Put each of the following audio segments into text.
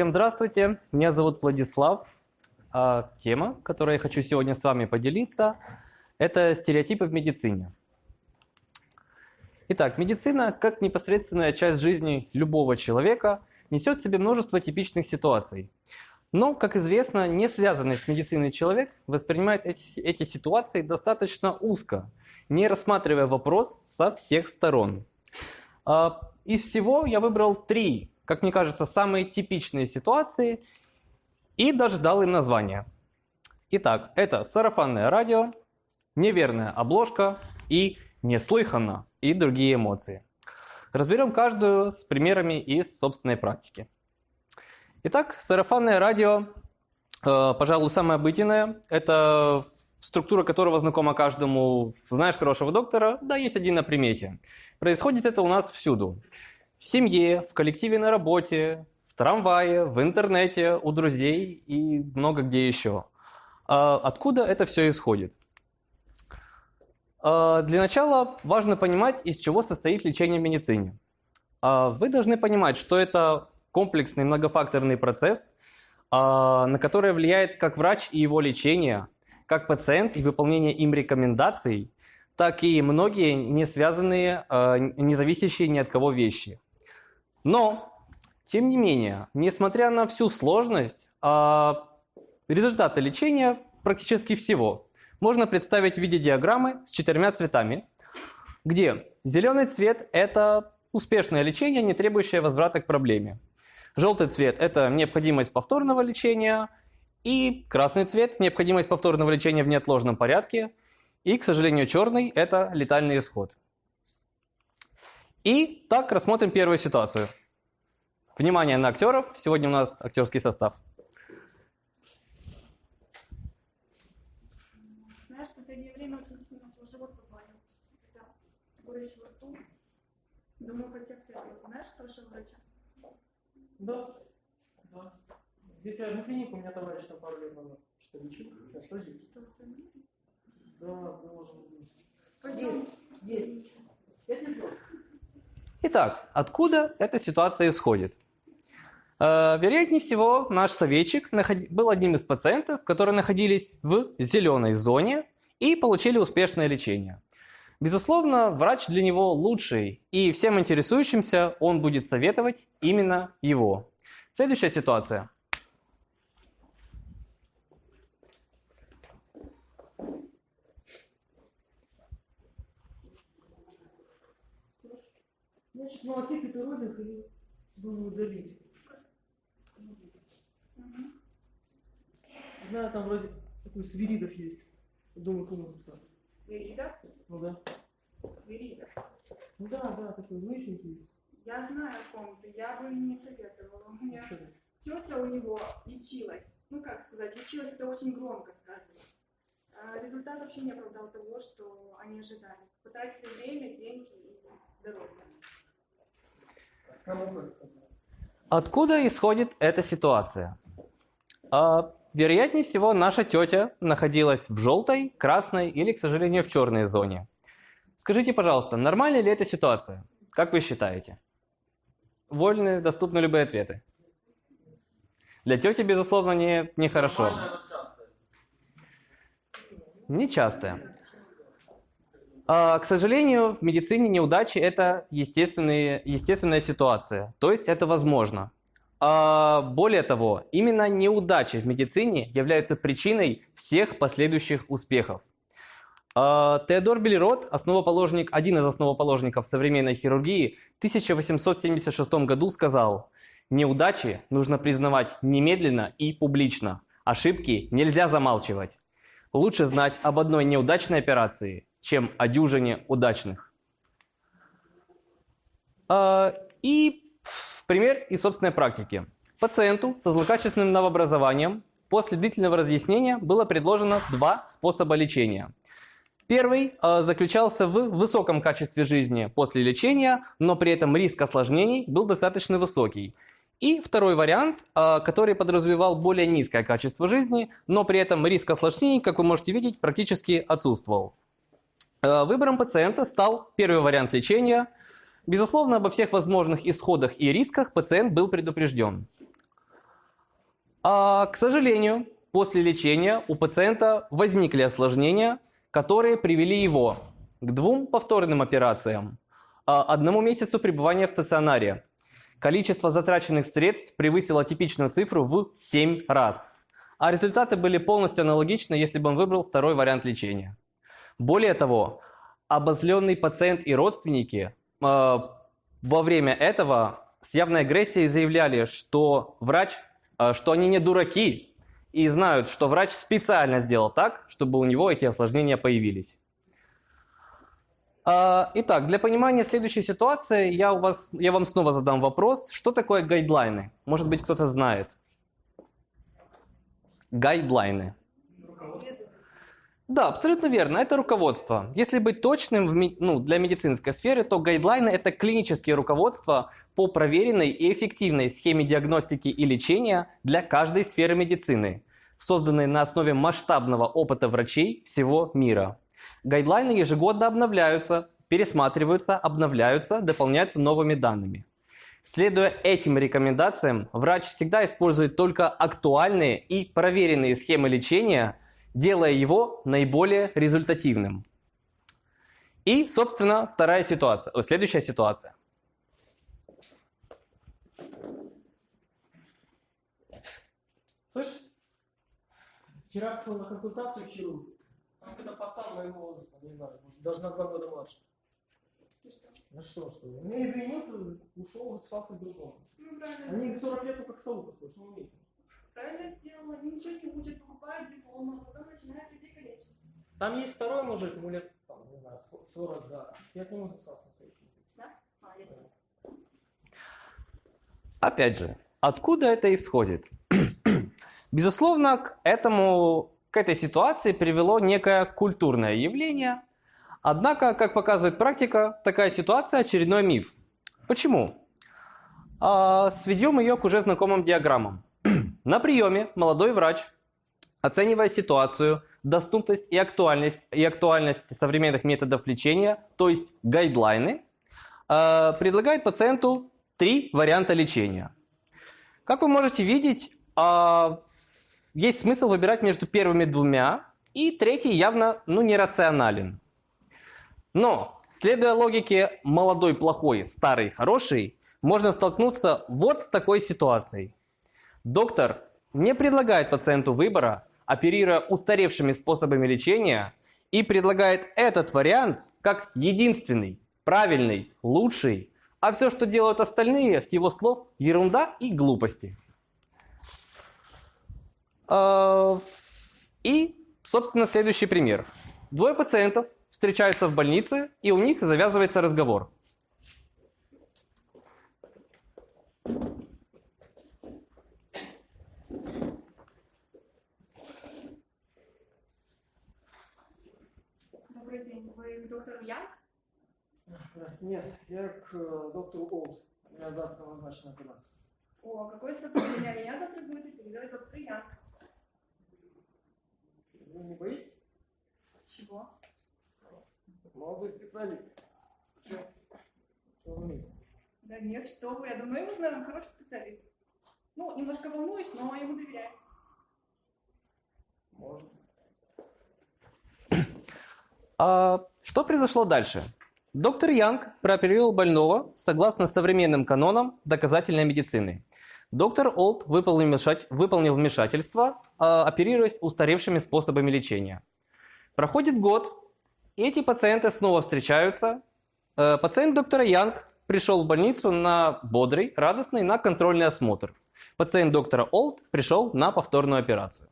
Всем здравствуйте, меня зовут Владислав. А, тема, которой я хочу сегодня с вами поделиться, это стереотипы в медицине. Итак, медицина, как непосредственная часть жизни любого человека, несет в себе множество типичных ситуаций. Но, как известно, не связанный с медициной человек воспринимает эти, эти ситуации достаточно узко, не рассматривая вопрос со всех сторон. А, из всего я выбрал три, как мне кажется, самые типичные ситуации и даже дал им название. Итак, это сарафанное радио, неверная обложка и неслыханно и другие эмоции. Разберем каждую с примерами из собственной практики. Итак, сарафанное радио, э, пожалуй, самое обыденное. Это структура которого знакома каждому. Знаешь хорошего доктора? Да, есть один на примете. Происходит это у нас всюду. В семье, в коллективе на работе, в трамвае, в интернете, у друзей и много где еще. А откуда это все исходит? А для начала важно понимать, из чего состоит лечение в медицине. А вы должны понимать, что это комплексный многофакторный процесс, на который влияет как врач и его лечение, как пациент и выполнение им рекомендаций, так и многие не связанные, не зависящие ни от кого вещи. Но, тем не менее, несмотря на всю сложность, а, результаты лечения практически всего можно представить в виде диаграммы с четырьмя цветами, где зеленый цвет – это успешное лечение, не требующее возврата к проблеме. Желтый цвет – это необходимость повторного лечения, и красный цвет – необходимость повторного лечения в неотложном порядке, и, к сожалению, черный – это летальный исход. И так рассмотрим первую ситуацию. Внимание на актеров. Сегодня у нас актерский состав. Знаешь, в последнее время очень сильно живот побаливается. Когда горечь во рту. Думаю, к тебе. Знаешь хорошего врача? Да. да. Здесь рядом клиника, у меня товарищ там пару лет назад что лечил. А что здесь? Что? Да, должен быть. Пойдем. Здесь, здесь. Я тебе. Итак, откуда эта ситуация исходит? Э, вероятнее всего, наш советчик был одним из пациентов, которые находились в зеленой зоне и получили успешное лечение. Безусловно, врач для него лучший, и всем интересующимся он будет советовать именно его. Следующая ситуация. Значит, ну а те пеперодинг и думаю удалить. Знаю, там вроде такой свиридов есть. Думаю, кому записаться. Свиридов? Ну да. Свиридов. Ну да, да, такой лысенький. Я знаю о ком-то, я бы не советовала. У меня Что ты? тетя у него лечилась. Ну, как сказать, лечилась, это очень громко сказано. А результат вообще не оправдал того, что они ожидали. Потратили время, деньги и здоровье. Откуда исходит эта ситуация? А, вероятнее всего, наша тетя находилась в желтой, красной или, к сожалению, в черной зоне. Скажите, пожалуйста, нормальна ли эта ситуация? Как вы считаете? Вольны, доступны любые ответы. Для тети, безусловно, не, нехорошо. Нечастая. А, к сожалению, в медицине неудачи – это естественные, естественная ситуация, то есть это возможно. А, более того, именно неудачи в медицине являются причиной всех последующих успехов. А, Теодор Белерот, основоположник, один из основоположников современной хирургии, в 1876 году сказал, «Неудачи нужно признавать немедленно и публично. Ошибки нельзя замалчивать. Лучше знать об одной неудачной операции, чем о дюжине удачных». А, И пример из собственной практики. Пациенту со злокачественным новообразованием после длительного разъяснения было предложено два способа лечения. Первый э, заключался в высоком качестве жизни после лечения, но при этом риск осложнений был достаточно высокий. И второй вариант, э, который подразумевал более низкое качество жизни, но при этом риск осложнений, как вы можете видеть, практически отсутствовал. Э, выбором пациента стал первый вариант лечения. Безусловно, обо всех возможных исходах и рисках пациент был предупрежден. А, к сожалению, после лечения у пациента возникли осложнения, которые привели его к двум повторным операциям, а, одному месяцу пребывания в стационаре. Количество затраченных средств превысило типичную цифру в 7 раз. А результаты были полностью аналогичны, если бы он выбрал второй вариант лечения. Более того, обозленный пациент и родственники э, во время этого с явной агрессией заявляли, что врач, э, что они не дураки и знают, что врач специально сделал так, чтобы у него эти осложнения появились. Э, итак, для понимания следующей ситуации я, у вас, я вам снова задам вопрос. Что такое гайдлайны? Может быть, кто-то знает. Гайдлайны. Да, абсолютно верно. Это руководство. Если быть точным ну, для медицинской сферы, то гайдлайны – это клинические руководства по проверенной и эффективной схеме диагностики и лечения для каждой сферы медицины, созданные на основе масштабного опыта врачей всего мира. Гайдлайны ежегодно обновляются, пересматриваются, обновляются, дополняются новыми данными. Следуя этим рекомендациям, врач всегда использует только актуальные и проверенные схемы лечения – делая его наиболее результативным. И, собственно, вторая ситуация, следующая ситуация. Слышь, вчера пришел на консультацию к хирургу. Там какой-то пацан моего возраста, не знаю, даже на два года младше. Что? Ну что, что? Он мне извинился, ушел, записался к другому. Ну, правильно Они сделала. 40 лет только к столу подходят, не умеют. Правильно сделала. Они ничего не учат, покупают дипломы, а потом начинают людей калечить. Там есть второй мужик, ему лет, там, не знаю, 40 за. Я к нему записался на следующий. Да? Молодец. Опять же, откуда это исходит? Безусловно, к, этому, к этой ситуации привело некое культурное явление. Однако, как показывает практика, такая ситуация – очередной миф. Почему? А, сведем ее к уже знакомым диаграммам. На приеме молодой врач, оценивая ситуацию, доступность и актуальность, и актуальность современных методов лечения, то есть гайдлайны, э, предлагает пациенту три варианта лечения. Как вы можете видеть, э, есть смысл выбирать между первыми двумя, и третий явно ну, нерационален. Но, следуя логике молодой плохой, старый хороший, можно столкнуться вот с такой ситуацией. Доктор не предлагает пациенту выбора, оперируя устаревшими способами лечения, и предлагает этот вариант как единственный, правильный, лучший, а все, что делают остальные, с его слов, ерунда и глупости. А, И, собственно, следующий пример. Двое пациентов встречаются в больнице, и у них завязывается разговор. Добрый день. Вы к доктору Янг? Раз, нет, я к э, доктору Олд. У меня завтра назначена операция. О, какое совпадение. Меня завтра будет оперировать доктор Янг. Вы не боитесь? Чего? Молодой специалист. Че? Что вы умеете? Да нет, что вы. Я давно его знаю, он хороший специалист. Ну, немножко волнуюсь, но ему доверяю. Можно. А что произошло дальше? Доктор Янг прооперировал больного согласно современным канонам доказательной медицины. Доктор Олд выполнил, вмешательство, а, оперируясь устаревшими способами лечения. Проходит год, эти пациенты снова встречаются. Э, Пациент доктора Янг пришел в больницу на бодрый, радостный, на контрольный осмотр. Пациент доктора Олд пришел на повторную операцию.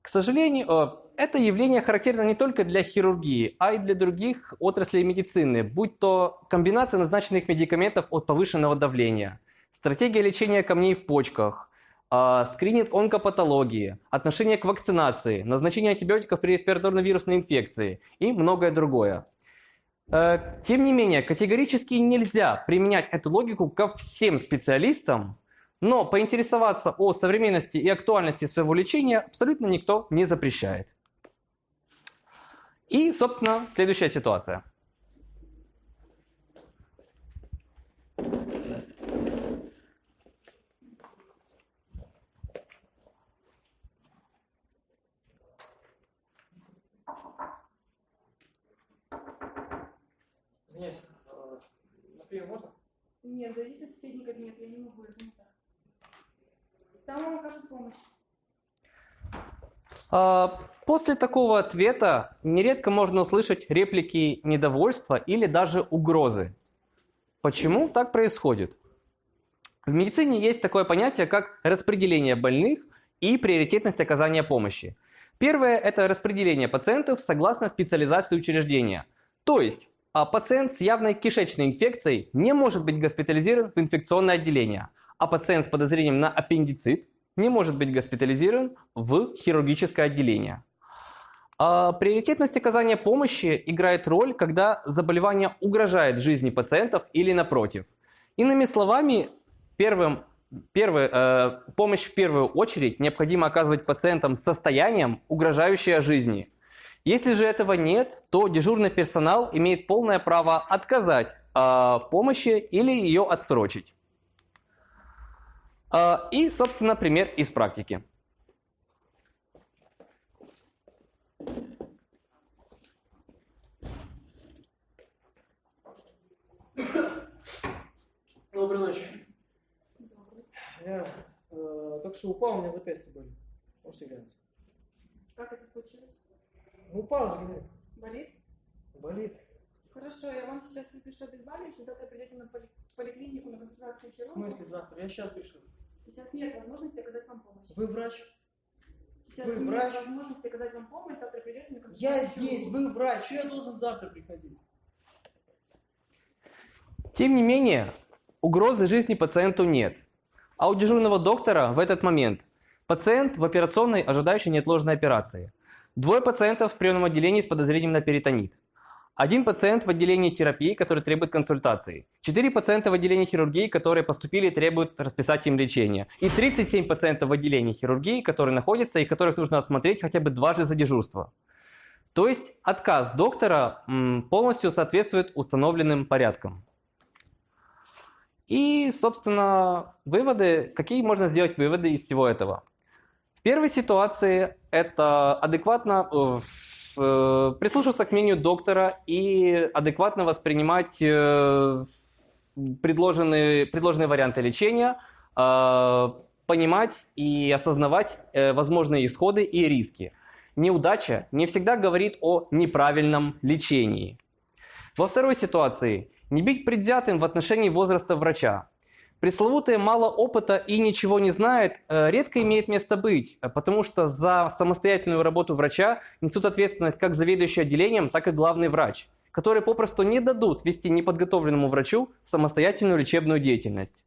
К сожалению, э, это явление характерно не только для хирургии, а и для других отраслей медицины, будь то комбинация назначенных медикаментов от повышенного давления, стратегия лечения камней в почках, а, скрининг онкопатологии, отношение к вакцинации, назначение антибиотиков при респираторно-вирусной инфекции и многое другое. Э, Тем не менее, категорически нельзя применять эту логику ко всем специалистам, но поинтересоваться о современности и актуальности своего лечения абсолютно никто не запрещает. И, собственно, следующая ситуация. Извиняюсь, э, на можно? Нет, зайдите в соседний кабинет, я не могу, я. Там вам окажут помощь. А, После такого ответа нередко можно услышать реплики недовольства или даже угрозы. Почему так происходит? В медицине есть такое понятие, как распределение больных и приоритетность оказания помощи. Первое – это распределение пациентов согласно специализации учреждения. То есть, а пациент с явной кишечной инфекцией не может быть госпитализирован в инфекционное отделение, а пациент с подозрением на аппендицит не может быть госпитализирован в хирургическое отделение. А приоритетность оказания помощи играет роль, когда заболевание угрожает жизни пациентов или напротив. Иными словами, первым, первый, э, помощь в первую очередь необходимо оказывать пациентам с состоянием, угрожающее жизни. Если же этого нет, то дежурный персонал имеет полное право отказать э, в помощи или ее отсрочить. Э, и, собственно, пример из практики. Доброй ночи. Я э, только что упал, у меня запястье были. Можете глянуть. Как это случилось? Ну, упал же, говорю. Болит? Болит. Хорошо, я вам сейчас выпишу обезболивающее, завтра придете на поли- поликлинику на консультацию В хирурга. смысле завтра? Я сейчас пришел. Сейчас нет возможности оказать вам помощь. Вы врач? Сейчас вы нет врач? возможности оказать вам помощь, завтра придете на консультацию Я здесь, вы врач. Что я должен завтра приходить? Тем не менее, угрозы жизни пациенту нет. А у дежурного доктора в этот момент пациент в операционной, ожидающей неотложной операции. Двое пациентов в приемном отделении с подозрением на перитонит. Один пациент в отделении терапии, который требует консультации. Четыре пациента в отделении хирургии, которые поступили и требуют расписать им лечение. И 37 пациентов в отделении хирургии, которые находятся и которых нужно осмотреть хотя бы дважды за дежурство. То есть отказ доктора полностью соответствует установленным порядкам. И, собственно, выводы, какие можно сделать выводы из всего этого? В первой ситуации это адекватно э, э, прислушиваться к мнению доктора и адекватно воспринимать э, предложенные, предложенные варианты лечения, э, понимать и осознавать э, возможные исходы и риски. Неудача не всегда говорит о неправильном лечении. Во второй ситуации не быть предвзятым в отношении возраста врача. Пресловутое мало опыта и ничего не знает э, редко имеет место быть, э, потому что за самостоятельную работу врача несут ответственность как заведующий отделением, так и главный врач, которые попросту не дадут вести неподготовленному врачу самостоятельную лечебную деятельность.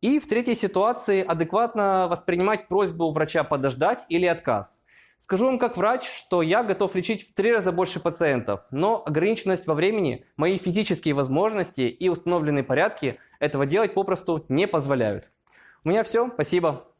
И в третьей ситуации адекватно воспринимать просьбу врача подождать или отказ. Скажу вам как врач, что я готов лечить в три раза больше пациентов, но ограниченность во времени, мои физические возможности и установленные порядки этого делать попросту не позволяют. У меня все, спасибо.